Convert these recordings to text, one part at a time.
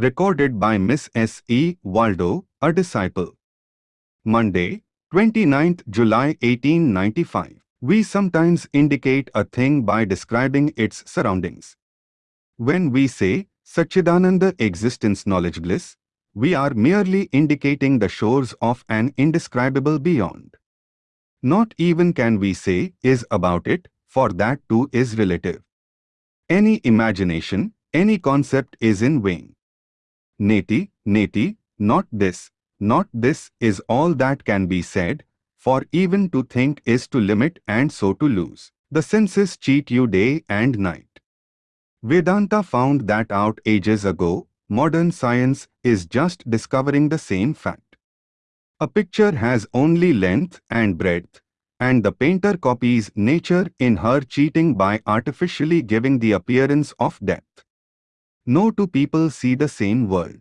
Recorded by Miss S. E. Waldo, a disciple. Monday, 29th July 1895. We sometimes indicate a thing by describing its surroundings. When we say Satchidananda existence knowledge bliss, we are merely indicating the shores of an indescribable beyond. Not even can we say is about it, for that too is relative. Any imagination, any concept is in vain. Neti, neti, not this, not this is all that can be said, for even to think is to limit and so to lose. The senses cheat you day and night. Vedanta found that out ages ago, modern science is just discovering the same fact. A picture has only length and breadth, and the painter copies nature in her cheating by artificially giving the appearance of depth. No two people see the same world.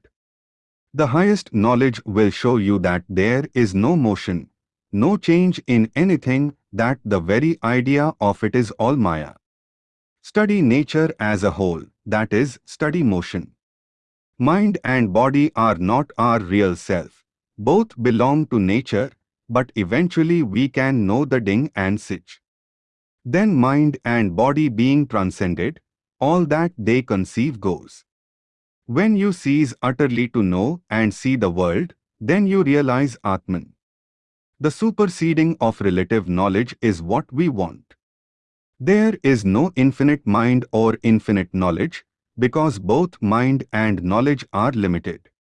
The highest knowledge will show you that there is no motion, no change in anything, that the very idea of it is all Maya. Study nature as a whole, that is, study motion. Mind and body are not our real self. Both belong to nature, but eventually we can know the Ding an sich. Then mind and body being transcended, all that they conceive goes. When you cease utterly to know and see the world, then you realize Atman. The superseding of relative knowledge is what we want. There is no infinite mind or infinite knowledge, because both mind and knowledge are limited.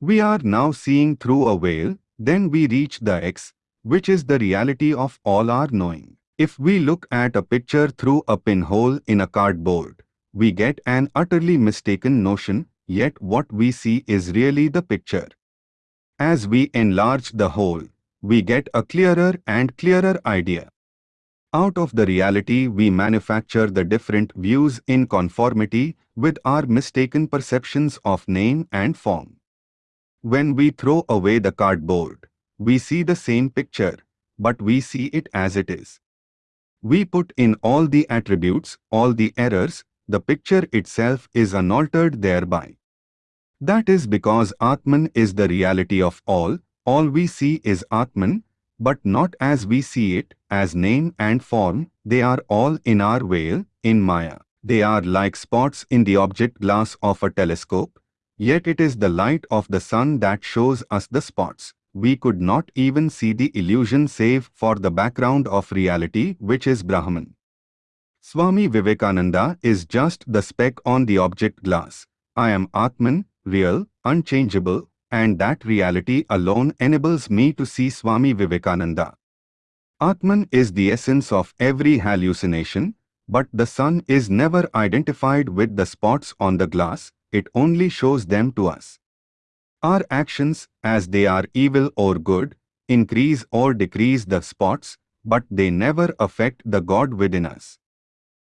We are now seeing through a veil, then we reach the X, which is the reality of all our knowing. If we look at a picture through a pinhole in a cardboard, we get an utterly mistaken notion, yet what we see is really the picture. As we enlarge the hole, we get a clearer and clearer idea. Out of the reality we manufacture the different views in conformity with our mistaken perceptions of name and form. When we throw away the cardboard, we see the same picture, but we see it as it is. We put in all the attributes, all the errors, the picture itself is unaltered thereby. That is because Atman is the reality of all, all we see is Atman, but not as we see it, as name and form, they are all in our veil, in Maya. They are like spots in the object glass of a telescope, yet it is the light of the sun that shows us the spots. We could not even see the illusion save for the background of reality which is Brahman. Swami Vivekananda is just the speck on the object glass. I am Atman, real, unchangeable, and that reality alone enables me to see Swami Vivekananda. Atman is the essence of every hallucination, but the sun is never identified with the spots on the glass, it only shows them to us. Our actions, as they are evil or good, increase or decrease the spots, but they never affect the God within us.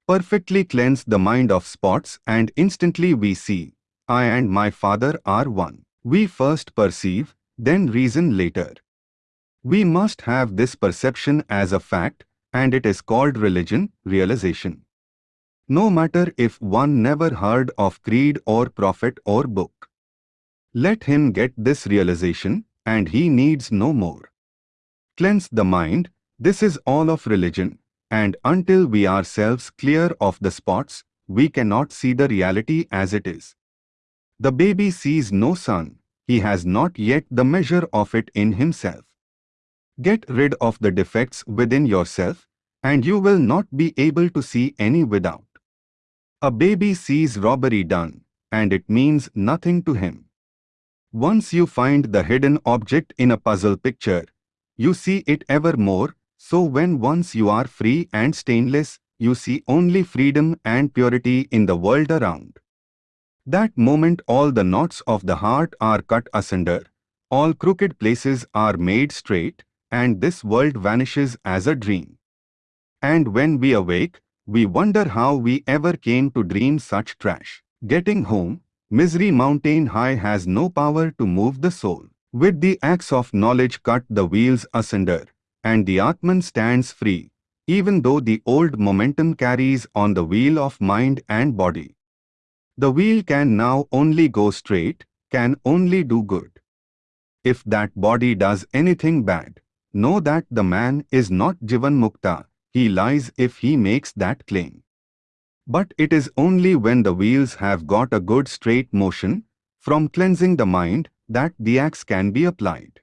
Perfectly cleanse the mind of spots and instantly we see, I and my Father are one. We first perceive, then reason later. We must have this perception as a fact, and it is called religion, realization. No matter if one never heard of creed or prophet or book. Let him get this realization, and he needs no more. Cleanse the mind, this is all of religion, and until we ourselves clear of the spots, we cannot see the reality as it is. The baby sees no sun, he has not yet the measure of it in himself. Get rid of the defects within yourself, and you will not be able to see any without. A baby sees robbery done, and it means nothing to him. Once you find the hidden object in a puzzle picture, you see it ever more, so when once you are free and stainless, you see only freedom and purity in the world around. That moment all the knots of the heart are cut asunder, all crooked places are made straight, and this world vanishes as a dream. And when we awake, we wonder how we ever came to dream such trash. Getting home, misery mountain high has no power to move the soul. With the axe of knowledge cut the wheels asunder, and the Atman stands free, even though the old momentum carries on the wheel of mind and body. The wheel can now only go straight, can only do good. If that body does anything bad, know that the man is not Jivan Mukta, he lies if he makes that claim. But it is only when the wheels have got a good straight motion, from cleansing the mind, that the axe can be applied.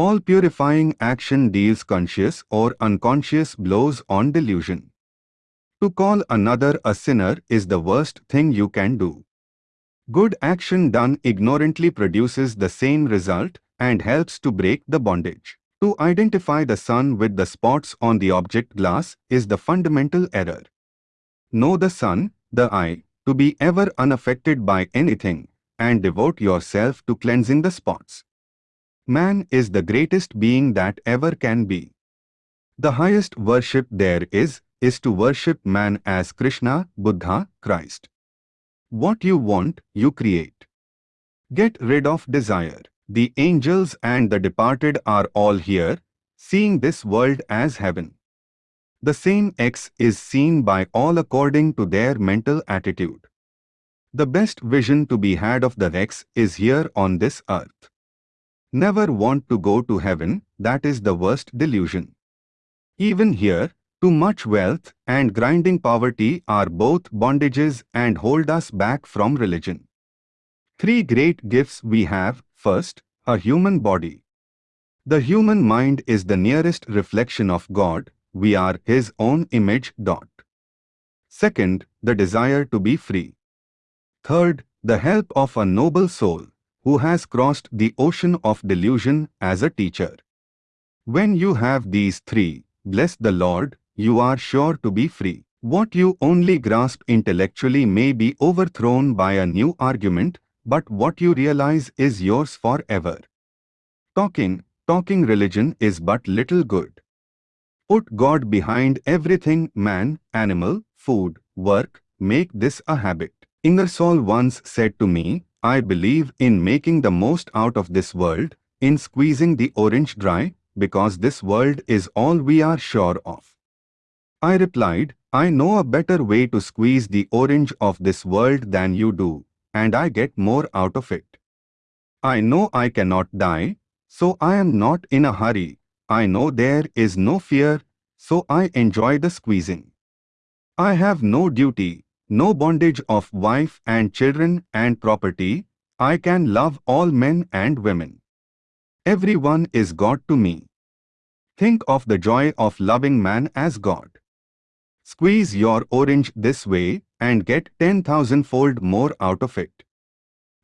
All purifying action deals conscious or unconscious blows on delusion. To call another a sinner is the worst thing you can do. Good action done ignorantly produces the same result and helps to break the bondage. To identify the sun with the spots on the object glass is the fundamental error. Know the sun, the eye, to be ever unaffected by anything, and devote yourself to cleansing the spots. Man is the greatest being that ever can be. The highest worship there is, is to worship man as Krishna, Buddha, Christ. What you want, you create. Get rid of desire. The angels and the departed are all here, seeing this world as heaven. The same X is seen by all according to their mental attitude. The best vision to be had of the X is here on this earth. Never want to go to heaven, that is the worst delusion. Even here, too much wealth and grinding poverty are both bondages and hold us back from religion. Three great gifts we have. First, a human body. The human mind is the nearest reflection of God. We are His own image. Dot. Second, the desire to be free. Third, the help of a noble soul who has crossed the ocean of delusion as a teacher. When you have these three, bless the Lord, you are sure to be free. What you only grasp intellectually may be overthrown by a new argument, but what you realize is yours forever. Talking, talking religion is but little good. Put God behind everything man, animal, food, work, make this a habit. Ingersoll once said to me, I believe in making the most out of this world, in squeezing the orange dry, because this world is all we are sure of. I replied, I know a better way to squeeze the orange of this world than you do, and I get more out of it. I know I cannot die, so I am not in a hurry. I know there is no fear, so I enjoy the squeezing. I have no duty, no bondage of wife and children and property. I can love all men and women. Everyone is God to me. Think of the joy of loving man as God. Squeeze your orange this way and get 10,000 fold more out of it.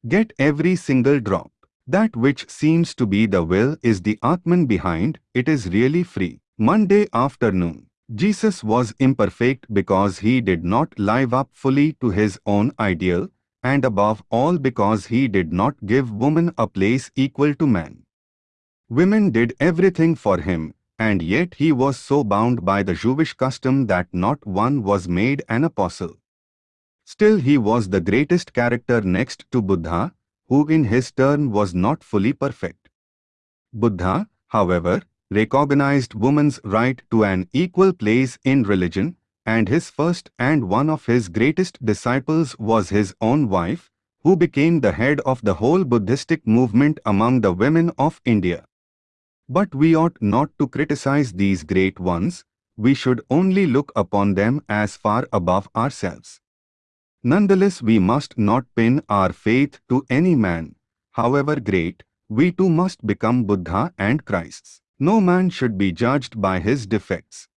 Get every single drop. That which seems to be the will is the Atman behind, it is really free. Monday afternoon. Jesus was imperfect because he did not live up fully to his own ideal, and above all because he did not give woman a place equal to man. Women did everything for him, and yet he was so bound by the Jewish custom that not one was made an apostle. Still he was the greatest character next to Buddha, who in his turn was not fully perfect. Buddha, however, recognized woman's right to an equal place in religion, and his first and one of his greatest disciples was his own wife, who became the head of the whole Buddhistic movement among the women of India. But we ought not to criticize these great ones, we should only look upon them as far above ourselves. Nonetheless we must not pin our faith to any man, however great, we too must become Buddha and Christs. No man should be judged by his defects.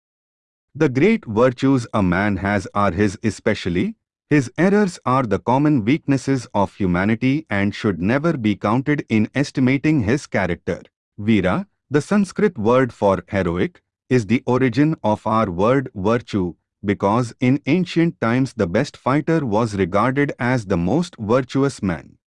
The great virtues a man has are his especially, his errors are the common weaknesses of humanity and should never be counted in estimating his character. Veera, the Sanskrit word for heroic, is the origin of our word virtue because in ancient times the best fighter was regarded as the most virtuous man.